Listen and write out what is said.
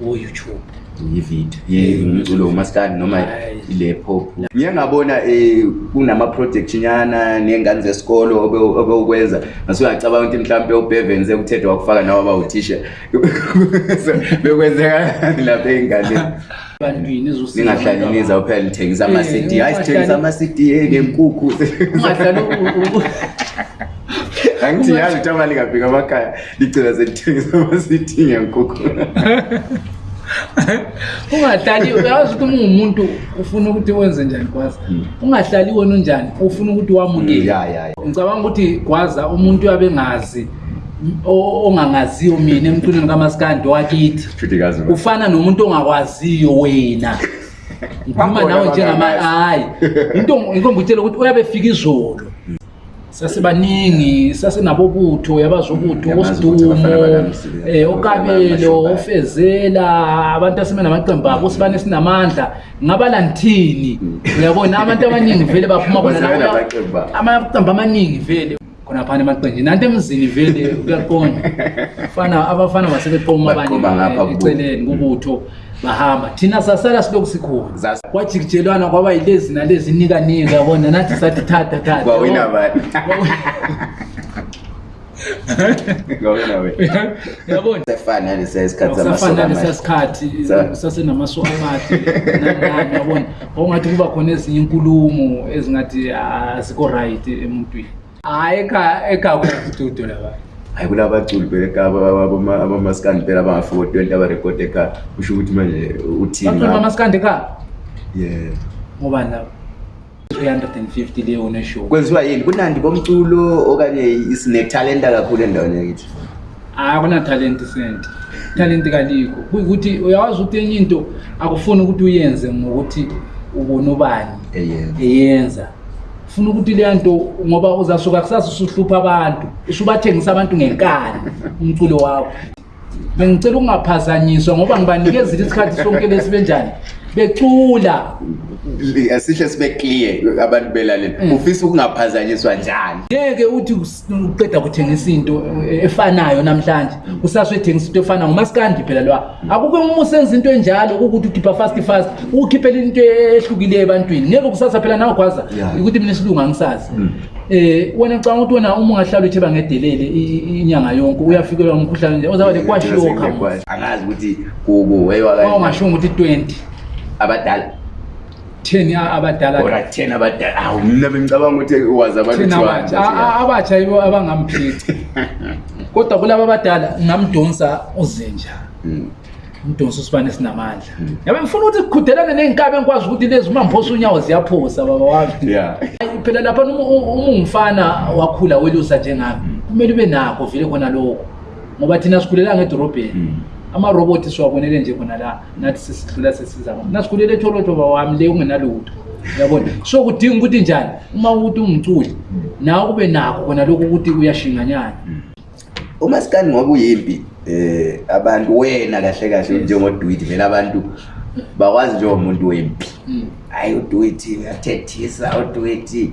uyoutube ivide ye umculo umaskandi noma ile pop ngiye ngabona eh, kunama-project nyana ney'ngane zesikolo obewukwenza ngase uyacabanga ukuthi mhlawumpe ubhevenze ukuthetha wakufaka nawo abawuthisha bekwenzekakani lapha ey'nganeningahlaliniza uphela lithengisa ama-cd hayi sithengisa ama-cd enenkukhu angithi yazi ukuthi amali ngafika amakhaya ndigcina sendithengisa amasithinga nkukhu ungahlali yazi ukuthi umungumuntu ufuna ukuthi wenze njani gwaza hmm. ungahlali wena unjani ufuna ukuthi wamukele hmm, ngicabanga ukuthi gwaza umuntu uyabengazi ongangaziyo mina emcunweni kamasikandi wakithi kufana nomuntu ongakwaziyo wena ngikhuluma nawe njengamahayi into ngikombutshela ukuthi uyabe fika izolo sasebaningi sasenabo butho yabazobutho osidumo um eh, okabelo ofezela abantu asibe namaqembu abo sibane sinamandla ngabala nithini mm. uyabona abantu abaningi vele baphuma bona amaqembu amaningi vele khona phana emaqenjini nanto emzini vele kuyaqonda fana abafana basebephoma abanyeeceleni kubutho bahamba thina sasala siloku sikhona kwajikijelwana kwaba yilezi nalezi inikanika bona nathi sathi thata thatayabonasafananalesiyasikhathi sasenamasu amahle yabona kwakungathi kuba khona ezinye inkulumo ezingathi ah, azikho right emuntwini hayi ekakuutudo labantu hayi kulabaculi pelekaabamaskandi pela abangafotwento abarekode ekhaya kusho ukuthi manje uthinibamaskandi ekhaya ye ngoba la 350 leyo neshow kwenziwa yini kunandi bomculo okanye sinetalenta kakhulu endaweni yakithi hayi kunatalenti sente talenti kalikho kuyukuthi uyakwazi ukuthi enye into akufuni ukuthi uyenze ngokuthi ubona ubani eyenza hey, yeah. hey, funa ukuthi le nto ngoba uzasuka kusazi usuhlupha abantu usubathengisa abantu ngenkani umculo wakho bengicela ukungaphazanyiswa ngoba ngibanikezile isikhathi sonke lesi benjani becula asihle sibe clear abantu belaleli ufisa ukungaphazanyiswa njani ngeke uthi uqeda kuthengisa into efanayo namhlanje usaswe ethengisa into efanayo ngumasikandi phela lwa akukho uma usenza into enjalo kukuthi ukhipha fast fast ukhiphele into ehlukileyo ebantwini ngeke kusasa phela nawegwaza ukuthi mina esilunga angisazi um wena ngicabanga ukuthi wena uma ungahlala uthi bangedelele inyanga yonke uyafikelwa ngumkhuhlane nje ozawale kwashiwo khamuzi angazi ukuthi kuku ungashiwo ngokuthi 20 abadala ten abadalaten abadala hawu mna bengicabanga ukuthi wazi abantuabatsha yibo abangamphithi kodwa kulaba abadala ngamdonsa uzinja hmm. umdonsa usibane esinamandla ngabe hmm. ngifuna ukuthi kudelane ney'nkabi engikwazi ukuthi lezi uma ngiphosa unyawo ziyaphosa baba wami phela laphana uma ungifana wakhula welusa njengami hmm. kumele ube nakho vele khona lokhu ngoba thina sikhulela ngedorobheni amarobothi siwabonele nje khona la nathi sisidlula sesizama nasikhulele etholothoba wami le ungenalutho uyabona so kudinga ukuthi njani uma ukuthi ungiculi nawe kube nakho khona lokhu ukuthi uyashinganyana uma sikani ngoba uyimpi um eh, abantu wena kahle kahle njengodwiti vele abantu bakwazi njengomuntu wempi hhayi mm. udwiti uyathethisa udwiti